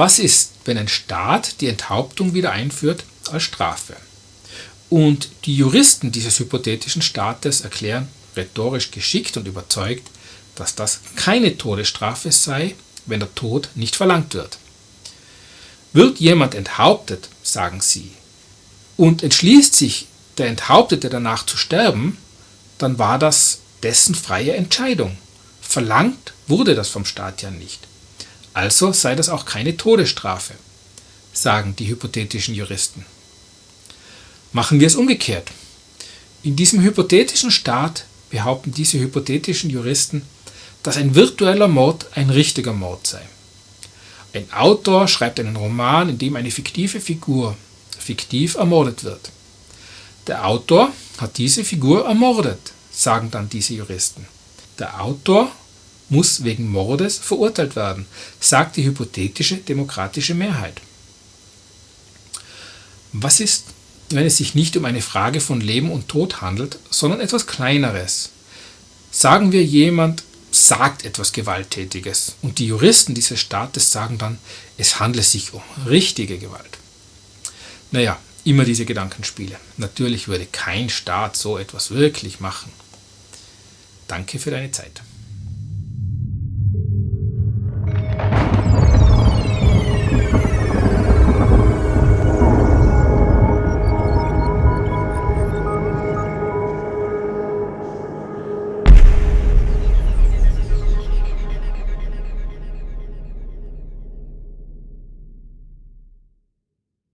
Was ist, wenn ein Staat die Enthauptung wieder einführt als Strafe? Und die Juristen dieses hypothetischen Staates erklären rhetorisch geschickt und überzeugt, dass das keine Todesstrafe sei, wenn der Tod nicht verlangt wird. Wird jemand enthauptet, sagen sie, und entschließt sich der Enthauptete danach zu sterben, dann war das dessen freie Entscheidung. Verlangt wurde das vom Staat ja nicht. Also sei das auch keine Todesstrafe, sagen die hypothetischen Juristen. Machen wir es umgekehrt. In diesem hypothetischen Staat behaupten diese hypothetischen Juristen, dass ein virtueller Mord ein richtiger Mord sei. Ein Autor schreibt einen Roman, in dem eine fiktive Figur fiktiv ermordet wird. Der Autor hat diese Figur ermordet, sagen dann diese Juristen. Der Autor muss wegen Mordes verurteilt werden, sagt die hypothetische demokratische Mehrheit. Was ist, wenn es sich nicht um eine Frage von Leben und Tod handelt, sondern etwas Kleineres? Sagen wir, jemand sagt etwas Gewalttätiges und die Juristen dieses Staates sagen dann, es handle sich um richtige Gewalt. Naja, immer diese Gedankenspiele. Natürlich würde kein Staat so etwas wirklich machen. Danke für deine Zeit.